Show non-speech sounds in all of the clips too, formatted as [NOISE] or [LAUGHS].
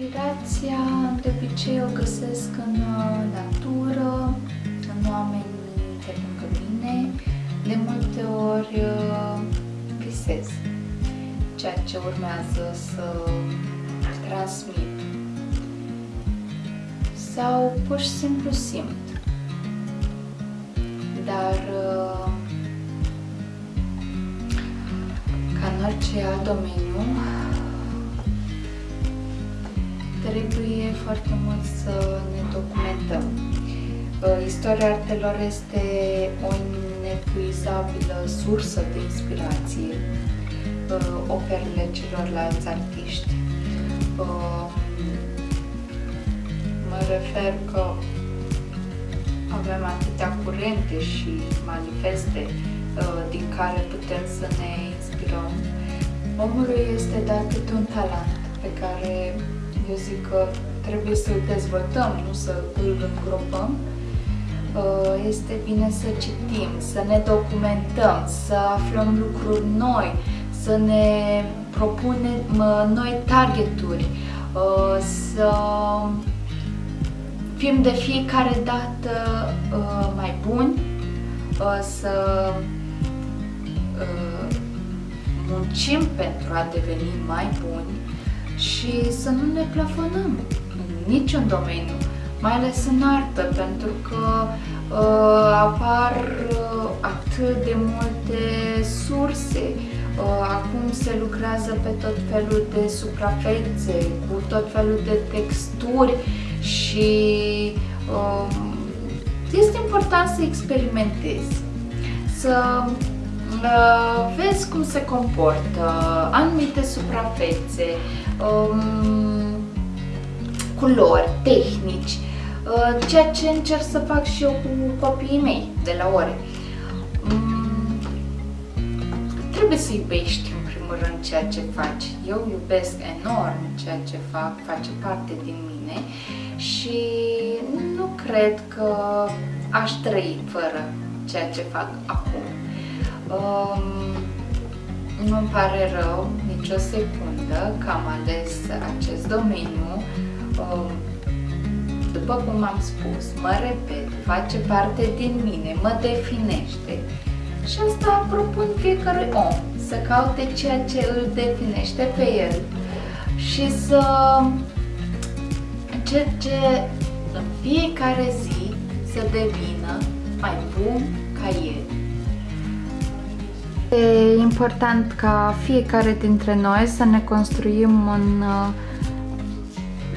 Inspirația de obicei o găsesc în uh, natură, în oameni de lângă mine. De multe ori uh, visez ceea ce urmează să transmit. Sau pur și simplu simt. Dar uh, ca în orice alt domeniu, trebuie foarte mult să ne documentăm. Uh, istoria artelor este o inepuizabilă sursă de inspirație, uh, operele celorlalți artiști. Uh, mă refer că avem atâtea curente și manifeste din care putem să ne inspirăm. Omului este dat câte un talent pe care eu zic că trebuie să-l dezvoltăm, nu să îl îngropăm. Uh, este bine să citim, să ne documentăm, să aflăm lucruri noi, să ne propunem noi targeturi, uh, să fim de fiecare dată uh, mai buni, să muncim pentru a deveni mai buni și să nu ne plafonăm în niciun domeniu, mai ales în artă, pentru că uh, apar uh, atât de multe surse. Uh, acum se lucrează pe tot felul de suprafețe, cu tot felul de texturi și uh, este important să experimentezi, să uh, vezi cum se comportă anumite suprafețe, um, culori, tehnici, uh, ceea ce încerc să fac și eu cu copiii mei de la ore. Um, trebuie să iubești în primul rând ceea ce faci. Eu iubesc enorm ceea ce fac, face parte din mine și nu cred că aș trăi fără ceea ce fac acum. Um, nu-mi pare rău nicio secundă că am ales acest domeniu. Um, după cum am spus, mă repet, face parte din mine, mă definește. Și asta propun fiecare om, să caute ceea ce îl definește pe el și să încerce în fiecare zi să devină mai bun ca el. E important ca fiecare dintre noi să ne construim un uh,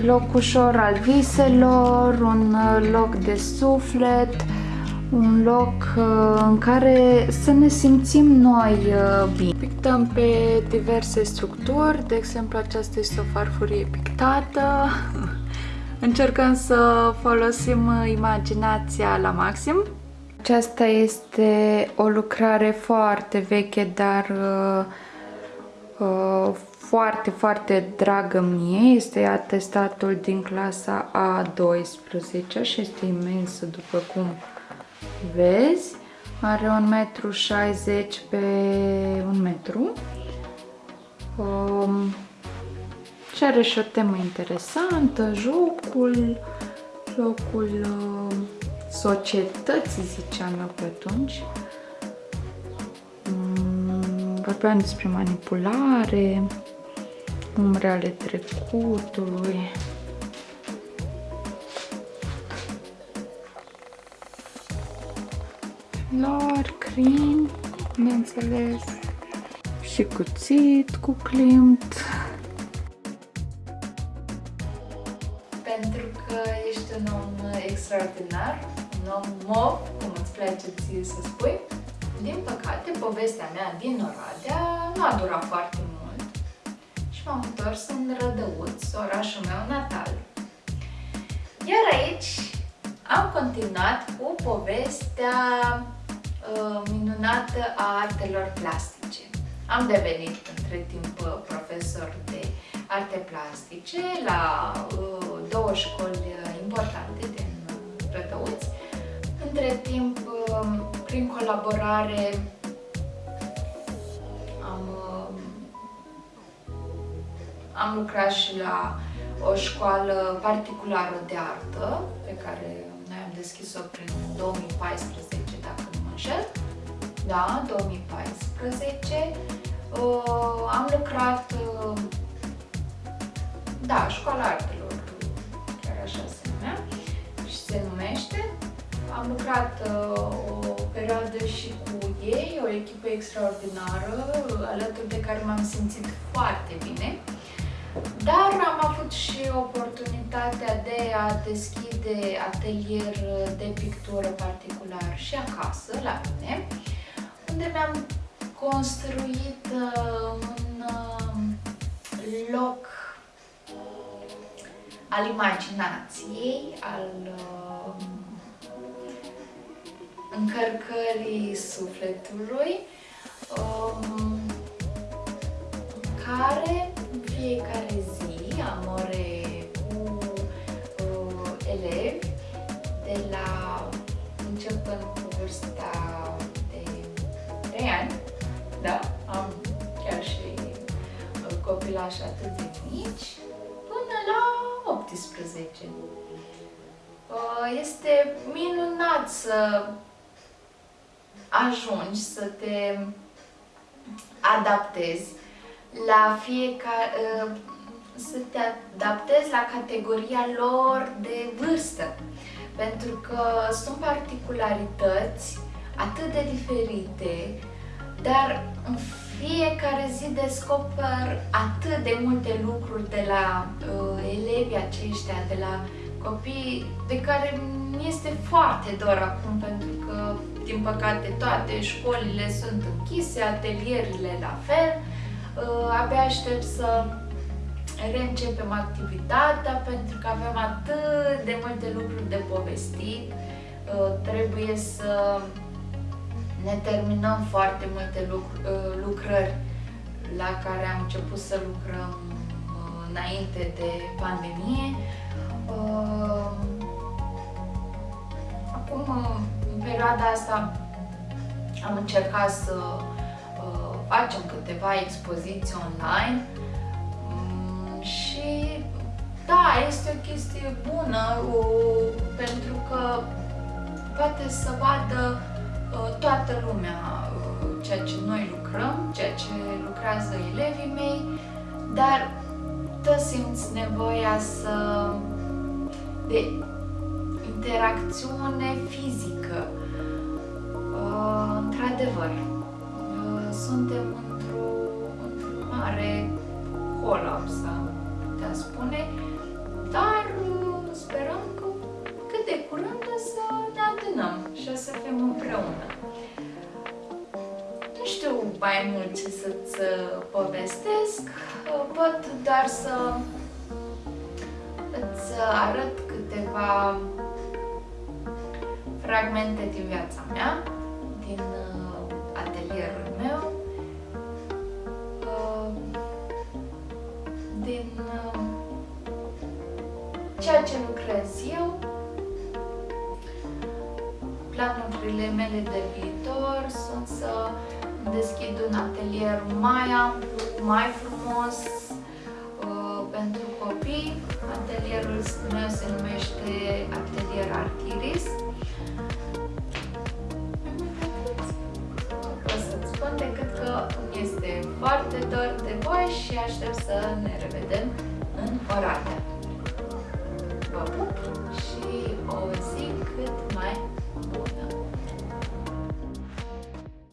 loc ușor al viselor, un uh, loc de suflet, un loc uh, în care să ne simțim noi bine. Pictăm pe diverse structuri, de exemplu aceasta este o farfurie pictată. [LAUGHS] Încercăm să folosim imaginația la maxim. Aceasta este o lucrare foarte veche, dar uh, uh, foarte, foarte dragă mie. Este atestatul din clasa A12 și este imensă, după cum vezi. Are 1,60 m pe 1 metru. Um, și are și o temă interesantă, jocul, jocul uh, societății, ziceam eu pe atunci. Mm, vorbeam despre manipulare, umbre ale trecutului. Lor, crin, bineînțeles, și cuțit cu climt. Că ești un om extraordinar, om mov, cum îți place ție să spui. Din păcate, povestea mea din Oradea nu a durat foarte mult și m-am întors în Rădăuț, orașul meu natal. Iar aici am continuat cu povestea uh, minunată a artelor plastice. Am devenit între timp profesor de arte plastice la uh, două școli importante din Rădăuț între timp, um, prin colaborare, am, um, am lucrat și la o școală particulară de artă, pe care noi am deschis-o prin 2014, dacă nu mă înșel. Da, 2014. Uh, am lucrat, uh, da, școala artelor, se numește. Am lucrat uh, o perioadă și cu ei, o echipă extraordinară, alături de care m-am simțit foarte bine. Dar am avut și oportunitatea de a deschide atelier de pictură particular și acasă, la mine, unde mi-am construit uh, un uh, loc al imaginației, al uh, încărcării sufletului, um, care în fiecare zi am ore cu uh, elevi de la începând cu vârsta de 3 ani, da, am chiar și uh, copilași atât de mici, până la 18. Uh, este minunat să ajungi să te adaptezi la fiecare, uh, să te adaptezi la categoria lor de vârstă. Pentru că sunt particularități atât de diferite, dar în fiecare zi descoper atât de multe lucruri de la uh, elevii aceștia, de la copii de care mi este foarte dor acum pentru că, din păcate, toate școlile sunt închise, atelierile la fel. Uh, abia aștept să reîncepem activitatea pentru că avem atât de multe lucruri de povestit. Uh, trebuie să ne terminăm foarte multe lucr- uh, lucrări la care am început să lucrăm înainte de pandemie. Acum, în perioada asta, am încercat să facem câteva expoziții online. Mm, și da, este o chestie bună pentru că poate să vadă toată lumea ceea ce noi lucrăm, ceea ce lucrează elevii mei, dar tot simți nevoia să de interacțiune fizică. Într-adevăr, suntem într-un într mare colaps, am putea spune, dar uh, sperăm că cât de curând o să ne adunăm și o să fim împreună. Nu știu mai mult ce să-ți uh, povestesc, uh, pot doar să îți arăt câteva fragmente din viața mea, din atelierul meu, din ceea ce lucrez eu, planurile mele de viitor sunt să deschid un atelier mai amplu, mai frumos uh, pentru copii. Atelierul meu se numește Atelier Artiris este foarte dor de voi și aștept să ne revedem în Oradea. Vă pup și o zi